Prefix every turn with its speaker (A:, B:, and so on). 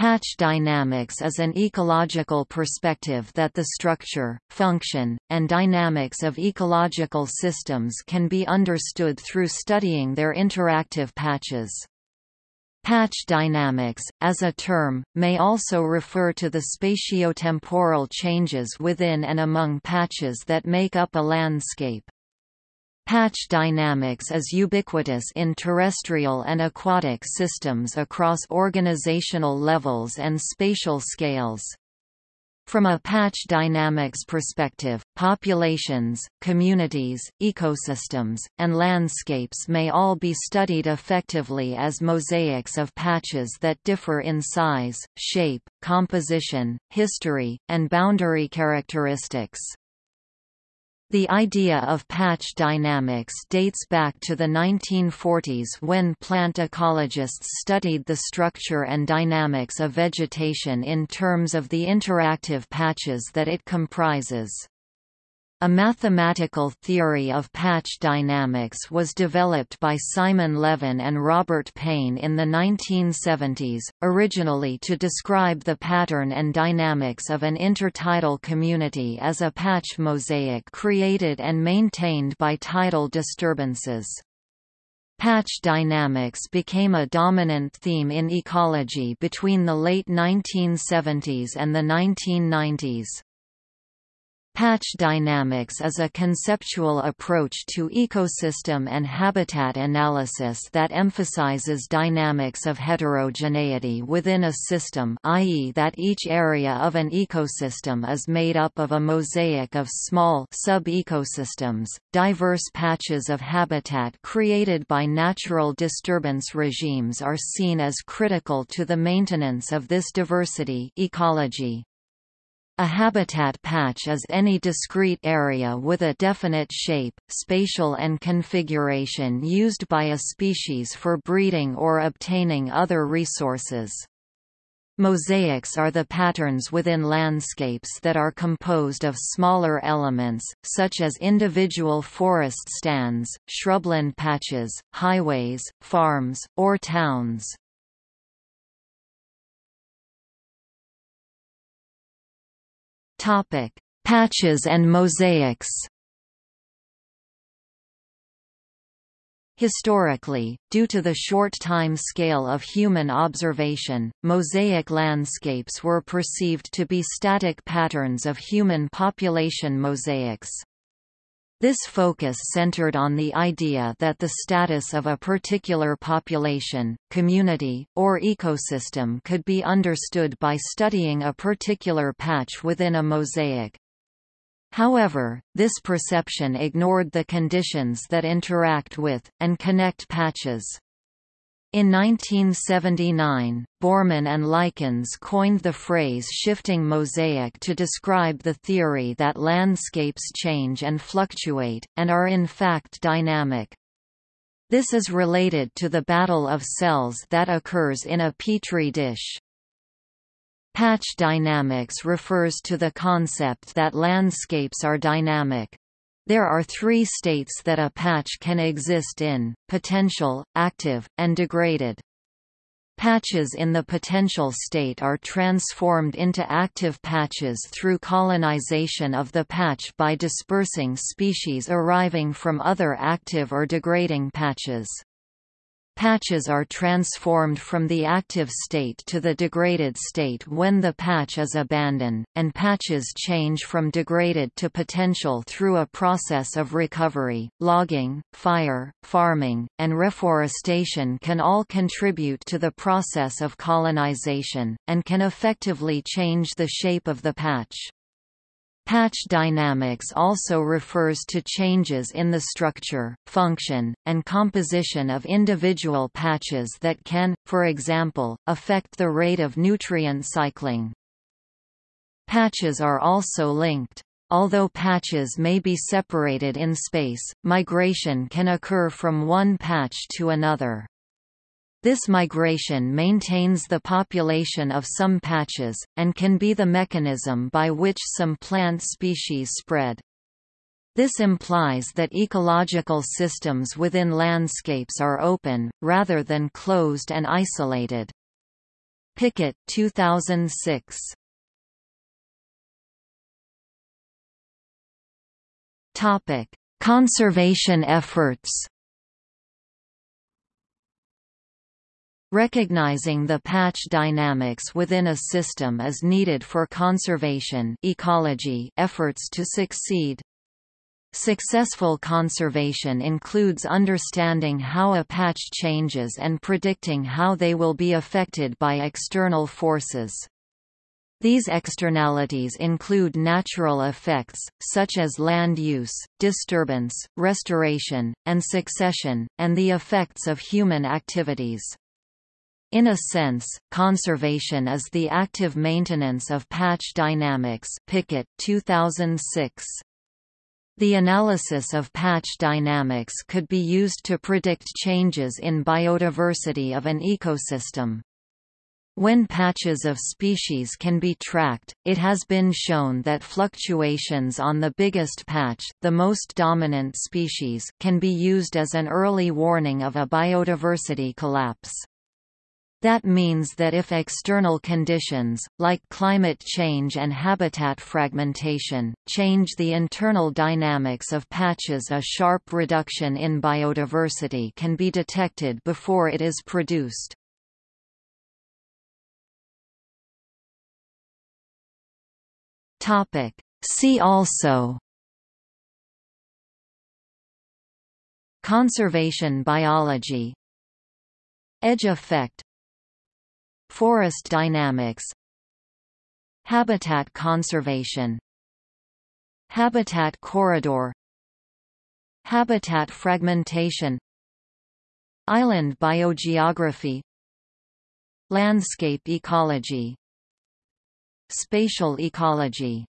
A: Patch dynamics is an ecological perspective that the structure, function, and dynamics of ecological systems can be understood through studying their interactive patches. Patch dynamics, as a term, may also refer to the spatiotemporal changes within and among patches that make up a landscape. Patch dynamics is ubiquitous in terrestrial and aquatic systems across organizational levels and spatial scales. From a patch dynamics perspective, populations, communities, ecosystems, and landscapes may all be studied effectively as mosaics of patches that differ in size, shape, composition, history, and boundary characteristics. The idea of patch dynamics dates back to the 1940s when plant ecologists studied the structure and dynamics of vegetation in terms of the interactive patches that it comprises. A mathematical theory of patch dynamics was developed by Simon Levin and Robert Paine in the 1970s, originally to describe the pattern and dynamics of an intertidal community as a patch mosaic created and maintained by tidal disturbances. Patch dynamics became a dominant theme in ecology between the late 1970s and the 1990s. Patch dynamics is a conceptual approach to ecosystem and habitat analysis that emphasizes dynamics of heterogeneity within a system i.e. that each area of an ecosystem is made up of a mosaic of small sub-ecosystems. Diverse patches of habitat created by natural disturbance regimes are seen as critical to the maintenance of this diversity ecology. A habitat patch is any discrete area with a definite shape, spatial and configuration used by a species for breeding or obtaining other resources. Mosaics are the patterns within landscapes that are composed of smaller elements, such as individual forest stands, shrubland patches, highways, farms, or towns. Topic: Patches and mosaics. Historically, due to the short time scale of human observation, mosaic landscapes were perceived to be static patterns of human population mosaics. This focus centered on the idea that the status of a particular population, community, or ecosystem could be understood by studying a particular patch within a mosaic. However, this perception ignored the conditions that interact with, and connect patches. In 1979, Bormann and Likens coined the phrase shifting mosaic to describe the theory that landscapes change and fluctuate, and are in fact dynamic. This is related to the battle of cells that occurs in a petri dish. Patch dynamics refers to the concept that landscapes are dynamic. There are three states that a patch can exist in, potential, active, and degraded. Patches in the potential state are transformed into active patches through colonization of the patch by dispersing species arriving from other active or degrading patches. Patches are transformed from the active state to the degraded state when the patch is abandoned, and patches change from degraded to potential through a process of recovery. Logging, fire, farming, and reforestation can all contribute to the process of colonization, and can effectively change the shape of the patch. Patch dynamics also refers to changes in the structure, function, and composition of individual patches that can, for example, affect the rate of nutrient cycling. Patches are also linked. Although patches may be separated in space, migration can occur from one patch to another. This migration maintains the population of some patches, and can be the mechanism by which some plant species spread. This implies that ecological systems within landscapes are open, rather than closed and isolated. Pickett 2006. Topic: Conservation efforts. Recognizing the patch dynamics within a system is needed for conservation ecology efforts to succeed. Successful conservation includes understanding how a patch changes and predicting how they will be affected by external forces. These externalities include natural effects, such as land use, disturbance, restoration, and succession, and the effects of human activities. In a sense, conservation is the active maintenance of patch dynamics Pickett 2006. The analysis of patch dynamics could be used to predict changes in biodiversity of an ecosystem. When patches of species can be tracked, it has been shown that fluctuations on the biggest patch the most dominant species can be used as an early warning of a biodiversity collapse. That means that if external conditions, like climate change and habitat fragmentation, change the internal dynamics of patches a sharp reduction in biodiversity can be detected before it is produced. See also Conservation biology Edge effect Forest dynamics Habitat conservation Habitat corridor Habitat fragmentation Island biogeography Landscape ecology Spatial ecology